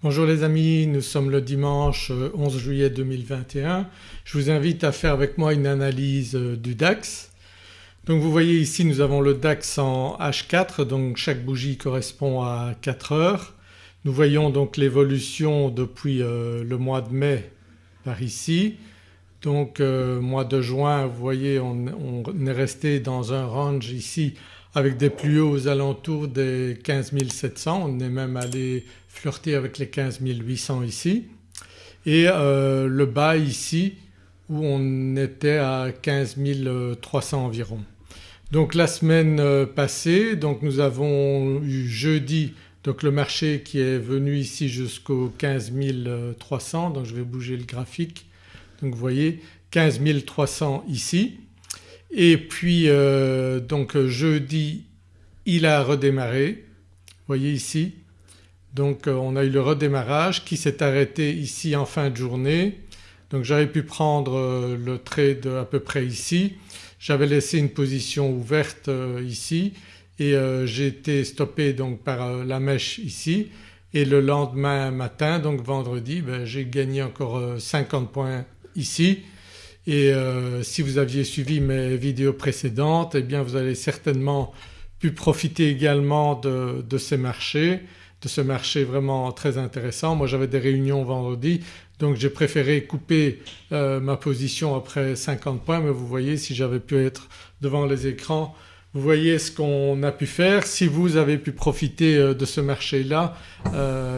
Bonjour les amis, nous sommes le dimanche 11 euh, juillet 2021. Je vous invite à faire avec moi une analyse euh, du DAX. Donc vous voyez ici nous avons le DAX en H4 donc chaque bougie correspond à 4 heures. Nous voyons donc l'évolution depuis euh, le mois de mai par ici. Donc mois de juin vous voyez on, est resté dans un range ici avec des plus hauts aux alentours des 15 700, on est même allé flirter avec les 15 800 ici. Et euh, le bas ici où on était à 15 300 environ. Donc la semaine euh, passée donc nous avons eu jeudi donc le marché qui est venu ici jusqu'au 15 300 donc je vais bouger le graphique donc vous voyez 15 300 ici et puis euh, donc jeudi il a redémarré, vous voyez ici. Donc euh, on a eu le redémarrage qui s'est arrêté ici en fin de journée. Donc j'avais pu prendre euh, le trade à peu près ici. J'avais laissé une position ouverte ici et j'ai été stoppé donc par la mèche ici et le lendemain matin donc vendredi ben, j'ai gagné encore 50 points ici et euh, si vous aviez suivi mes vidéos précédentes eh bien vous allez certainement pu profiter également de, ces marchés, de ce marché vraiment très intéressant. Moi j'avais des réunions vendredi donc j'ai préféré couper euh, ma position après 50 points mais vous voyez si j'avais pu être devant les écrans vous voyez ce qu'on a pu faire. Si vous avez pu profiter euh, de ce marché-là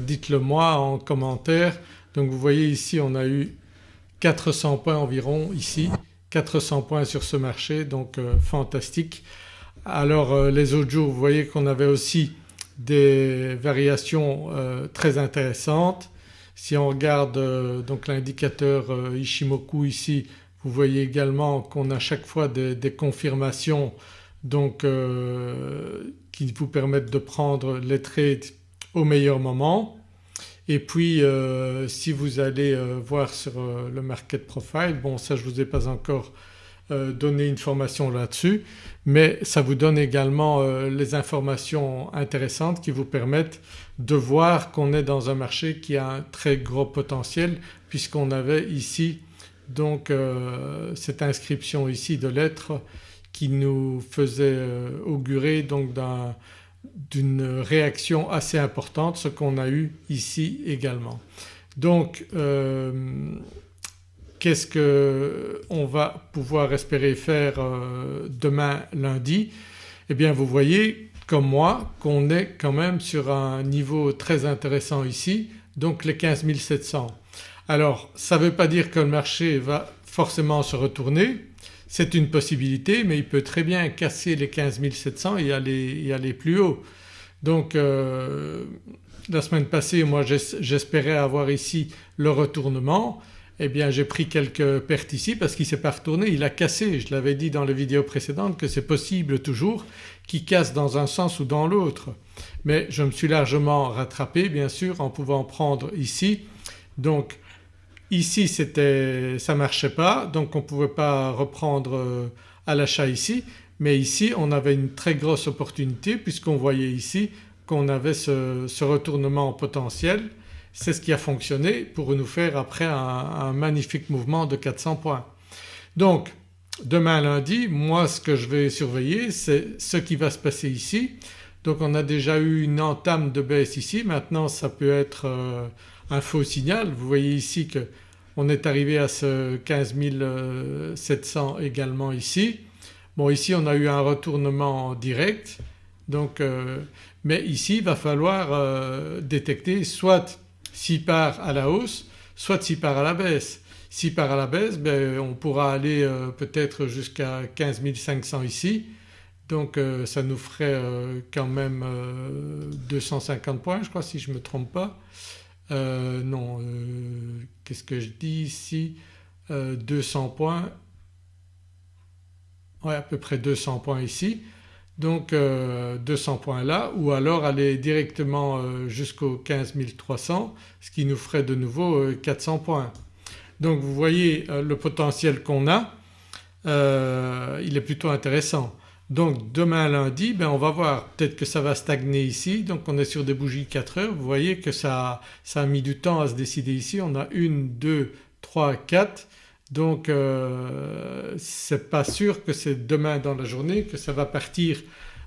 dites-le moi en commentaire. Donc vous voyez ici on a eu 400 points environ ici, 400 points sur ce marché donc euh, fantastique. Alors euh, les autres vous voyez qu'on avait aussi des variations euh, très intéressantes. Si on regarde donc l'indicateur Ishimoku ici vous voyez également qu'on a chaque fois des, des confirmations donc qui vous permettent de prendre les trades au meilleur moment. Et puis euh, si vous allez euh, voir sur euh, le market profile, bon ça je ne vous ai pas encore donné une formation là-dessus mais ça vous donne également les informations intéressantes qui vous permettent de voir qu'on est dans un marché qui a un très gros potentiel puisqu'on avait ici donc cette inscription ici de lettres qui nous faisait augurer donc d'un d'une réaction assez importante ce qu'on a eu ici également. Donc euh, qu'est-ce qu'on va pouvoir espérer faire euh, demain lundi? Eh bien vous voyez comme moi qu'on est quand même sur un niveau très intéressant ici donc les 15 700. Alors ça ne veut pas dire que le marché va forcément se retourner c'est une possibilité mais il peut très bien casser les 15 700 et aller, et aller plus haut. Donc euh, la semaine passée moi j'espérais avoir ici le retournement eh bien j'ai pris quelques pertes ici parce qu'il ne s'est pas retourné, il a cassé. Je l'avais dit dans les vidéos précédentes que c'est possible toujours qu'il casse dans un sens ou dans l'autre. Mais je me suis largement rattrapé bien sûr en pouvant prendre ici. Donc ici c'était ça ne marchait pas donc on ne pouvait pas reprendre euh, à l'achat ici mais ici on avait une très grosse opportunité puisqu'on voyait ici qu'on avait ce, retournement potentiel. C'est ce qui a fonctionné pour nous faire après un, magnifique mouvement de 400 points. Donc demain lundi moi ce que je vais surveiller c'est ce qui va se passer ici. Donc on a déjà eu une entame de baisse ici maintenant ça peut être euh, un faux signal. Vous voyez ici qu'on est arrivé à ce 15 700 également ici. Bon ici on a eu un retournement direct donc euh, mais ici il va falloir euh, détecter soit s'il part à la hausse soit s'il part à la baisse. S'il part à la baisse ben, on pourra aller euh, peut-être jusqu'à 15 500 ici donc ça nous ferait quand même 250 points je crois si je ne me trompe pas. Non qu'est-ce que je dis ici? 200 points ouais, à peu près 200 points ici donc 200 euh, points là ou alors aller directement euh, jusqu'au 15 300 ce qui nous ferait de nouveau 400 euh, points. Donc vous voyez le potentiel qu'on a il est plutôt intéressant. Donc demain lundi ben on va voir. Peut-être que ça va stagner ici. Donc on est sur des bougies 4 heures. Vous voyez que ça, ça a mis du temps à se décider ici. On a 1, 2, 3, 4 donc euh, c'est pas sûr que c'est demain dans la journée que ça va partir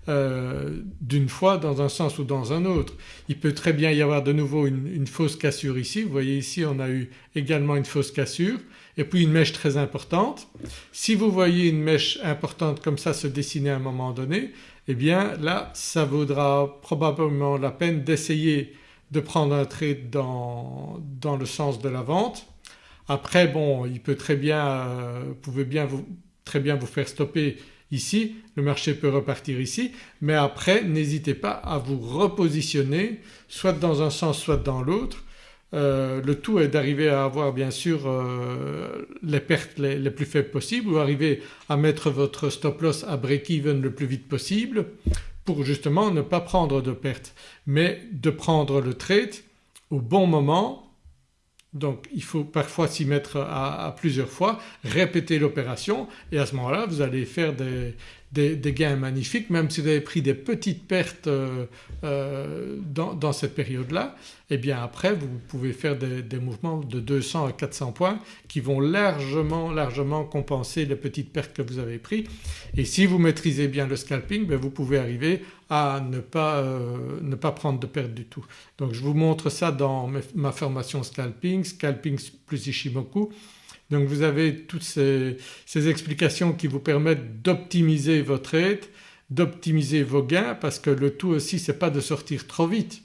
euh, d'une fois dans un sens ou dans un autre. Il peut très bien y avoir de nouveau une, une, fausse cassure ici, vous voyez ici on a eu également une fausse cassure et puis une mèche très importante. Si vous voyez une mèche importante comme ça se dessiner à un moment donné eh bien là ça vaudra probablement la peine d'essayer de prendre un trade dans, dans le sens de la vente. Après bon il peut très bien, euh, pouvez bien vous, très bien vous faire stopper ici, le marché peut repartir ici mais après n'hésitez pas à vous repositionner soit dans un sens soit dans l'autre. Euh, le tout est d'arriver à avoir bien sûr euh, les pertes les, plus faibles possibles ou arriver à mettre votre stop loss à break-even le plus vite possible pour justement ne pas prendre de pertes. Mais de prendre le trade au bon moment donc il faut parfois s'y mettre à, plusieurs fois, répéter l'opération et à ce moment-là vous allez faire des, des, gains magnifiques même si vous avez pris des petites pertes euh, euh, dans, dans, cette période-là et eh bien après vous pouvez faire des, des, mouvements de 200 à 400 points qui vont largement largement compenser les petites pertes que vous avez prises et si vous maîtrisez bien le scalping ben vous pouvez arriver à ne pas, euh, ne pas prendre de pertes du tout. Donc je vous montre ça dans ma formation scalping, scalping plus Ishimoku donc vous avez toutes ces, explications qui vous permettent d'optimiser votre trade, d'optimiser vos gains parce que le tout aussi c'est pas de sortir trop vite.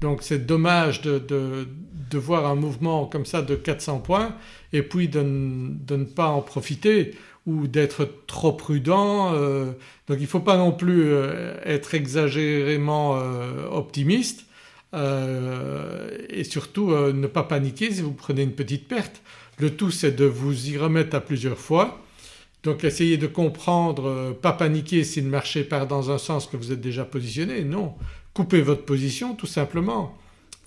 Donc c'est dommage de, de, de, voir un mouvement comme ça de 400 points et puis de, de ne pas en profiter ou d'être trop prudent. Euh, donc il ne faut pas non plus euh, être exagérément euh, optimiste euh, et surtout euh, ne pas paniquer si vous prenez une petite perte. Le tout c'est de vous y remettre à plusieurs fois. Donc essayez de comprendre, euh, pas paniquer si le marché part dans un sens que vous êtes déjà positionné, non. Coupez votre position tout simplement.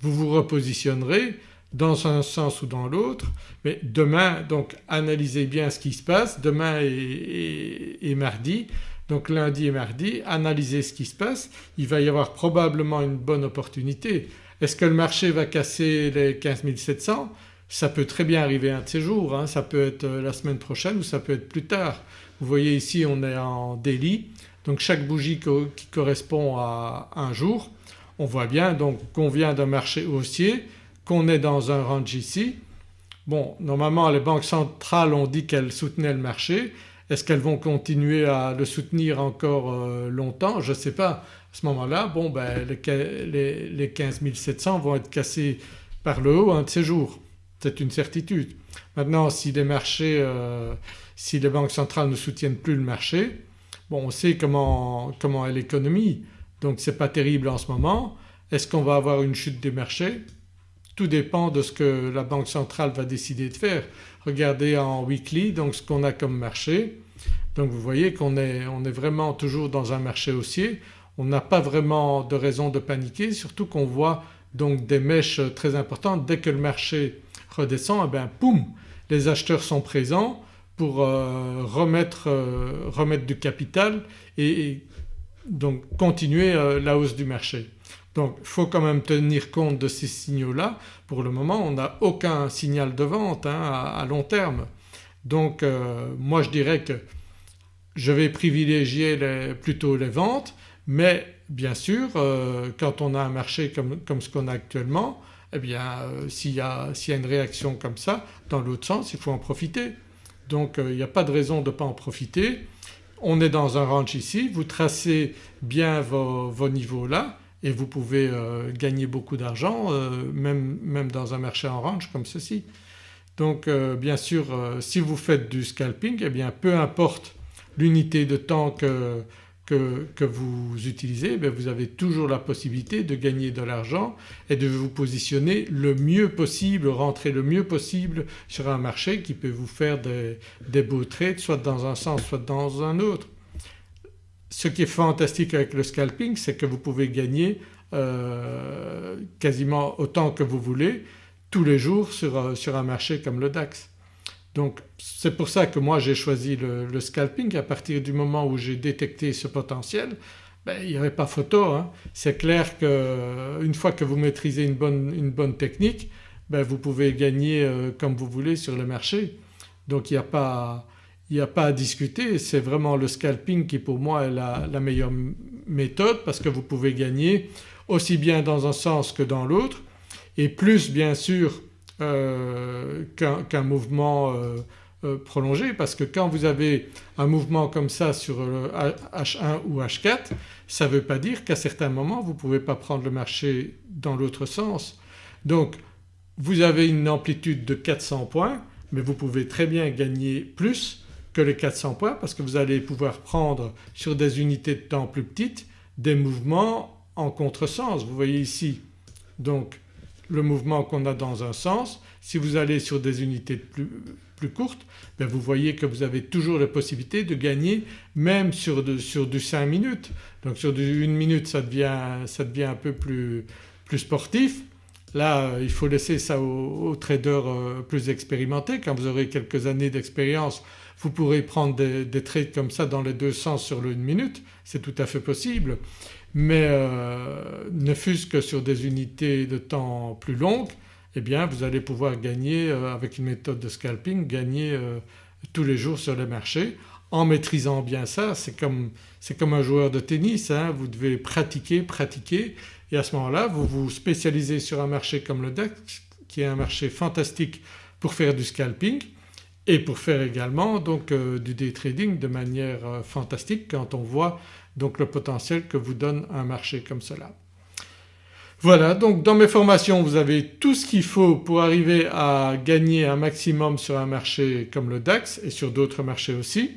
Vous vous repositionnerez dans un sens ou dans l'autre mais demain donc analysez bien ce qui se passe demain et, et, et, mardi donc lundi et mardi analysez ce qui se passe il va y avoir probablement une bonne opportunité. Est-ce que le marché va casser les 15 700 ça peut très bien arriver un de ces jours, hein. ça peut être euh, la semaine prochaine ou ça peut être plus tard. Vous voyez ici on est en daily donc chaque bougie qui correspond à un jour. On voit bien donc qu'on vient d'un marché haussier, qu'on est dans un range ici. Bon normalement les banques centrales ont dit qu'elles soutenaient le marché. Est-ce qu'elles vont continuer à le soutenir encore euh, longtemps? Je ne sais pas. À ce moment-là bon ben les, les, les 15 700 vont être cassés par le haut un de ces jours c'est une certitude. Maintenant si les marchés, euh, si les banques centrales ne soutiennent plus le marché, on sait comment, est l'économie donc c'est pas terrible en ce moment. Est-ce qu'on va avoir une chute des marchés? Tout dépend de ce que la banque centrale va décider de faire. Regardez en weekly donc ce qu'on a comme marché. Donc vous voyez qu'on est, on est vraiment toujours dans un marché haussier. On n'a pas vraiment de raison de paniquer surtout qu'on voit donc des mèches très importantes. Dès que le marché redescend, eh poum les acheteurs sont présents pour euh, remettre, euh, remettre, du capital et, donc continuer euh, la hausse du marché. Donc il faut quand même tenir compte de ces signaux-là. Pour le moment on n'a aucun signal de vente hein, à, long terme. Donc euh, moi je dirais que je vais privilégier plutôt les ventes mais bien sûr euh, quand on a un marché comme, ce qu'on a actuellement eh bien euh, s'il y, a une réaction comme ça dans l'autre sens il faut en profiter. Donc il n'y a pas de raison de ne pas en profiter. On est dans un range ici, vous tracez bien vos, vos niveaux là et vous pouvez euh, gagner beaucoup d'argent euh, même, dans un marché en range comme ceci. Donc euh, bien sûr si vous faites du scalping eh bien peu importe l'unité de temps que, que, que vous utilisez eh vous avez toujours la possibilité de gagner de l'argent et de vous positionner le mieux possible, rentrer le mieux possible sur un marché qui peut vous faire des, des beaux trades soit dans un sens soit dans un autre. Ce qui est fantastique avec le scalping c'est que vous pouvez gagner euh, quasiment autant que vous voulez tous les jours sur, sur un marché comme le DAX. Donc c'est pour ça que moi j'ai choisi le, scalping à partir du moment où j'ai détecté ce potentiel ben, il n'y avait pas photo. Hein. C'est clair qu'une fois que vous maîtrisez une bonne, une bonne technique ben, vous pouvez gagner euh, comme vous voulez sur le marché. Donc il n'y a, pas, a pas à discuter, c'est vraiment le scalping qui pour moi est la, la, meilleure méthode parce que vous pouvez gagner aussi bien dans un sens que dans l'autre et plus bien sûr euh, qu'un mouvement euh, euh, prolongé parce que quand vous avez un mouvement comme ça sur H1 ou H4 ça ne veut pas dire qu'à certains moments vous ne pouvez pas prendre le marché dans l'autre sens. Donc vous avez une amplitude de 400 points mais vous pouvez très bien gagner plus que les 400 points parce que vous allez pouvoir prendre sur des unités de temps plus petites des mouvements en contresens. Vous voyez ici donc le mouvement qu'on a dans un sens. Si vous allez sur des unités plus, plus courtes ben vous voyez que vous avez toujours la possibilité de gagner même sur, sur du 5 minutes. Donc sur du 1 minute ça devient, ça devient un peu plus, plus sportif. Là il faut laisser ça aux, traders euh, plus expérimentés. Quand vous aurez quelques années d'expérience vous pourrez prendre des, des, trades comme ça dans les deux sens sur le 1 minute, c'est tout à fait possible. Mais euh, ne fût-ce que sur des unités de temps plus longues eh bien vous allez pouvoir gagner euh, avec une méthode de scalping gagner euh, tous les jours sur le marché en maîtrisant bien ça. C'est comme, un joueur de tennis, hein, vous devez pratiquer, pratiquer et à ce moment-là vous vous spécialisez sur un marché comme le DAX qui est un marché fantastique pour faire du scalping et pour faire également donc du day trading de manière fantastique quand on voit donc le potentiel que vous donne un marché comme cela. Voilà donc dans mes formations vous avez tout ce qu'il faut pour arriver à gagner un maximum sur un marché comme le DAX et sur d'autres marchés aussi.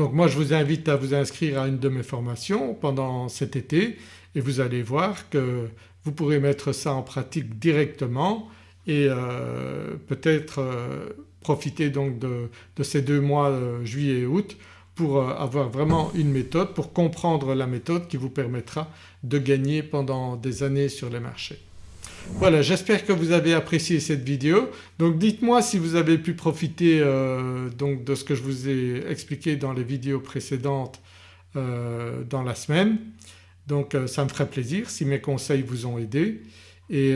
Donc moi je vous invite à vous inscrire à une de mes formations pendant cet été et vous allez voir que vous pourrez mettre ça en pratique directement et euh, peut-être euh, profiter donc de, ces deux mois euh, juillet et août pour avoir vraiment une méthode, pour comprendre la méthode qui vous permettra de gagner pendant des années sur les marchés. Voilà j'espère que vous avez apprécié cette vidéo. Donc dites-moi si vous avez pu profiter euh, de ce que je vous ai expliqué dans les vidéos précédentes euh, dans la semaine. Donc ça me ferait plaisir si mes conseils vous ont aidé et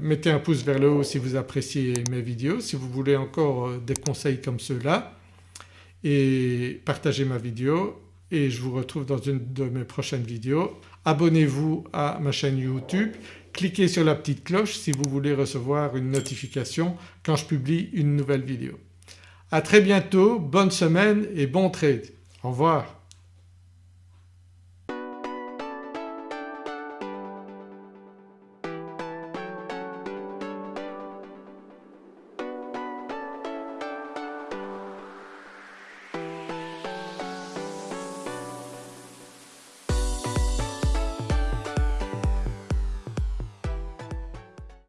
mettez un pouce vers le haut si vous appréciez mes vidéos. Si vous voulez encore des conseils comme ceux-là et partagez ma vidéo et je vous retrouve dans une de mes prochaines vidéos. Abonnez-vous à ma chaîne YouTube, cliquez sur la petite cloche si vous voulez recevoir une notification quand je publie une nouvelle vidéo. À très bientôt, bonne semaine et bon trade. Au revoir.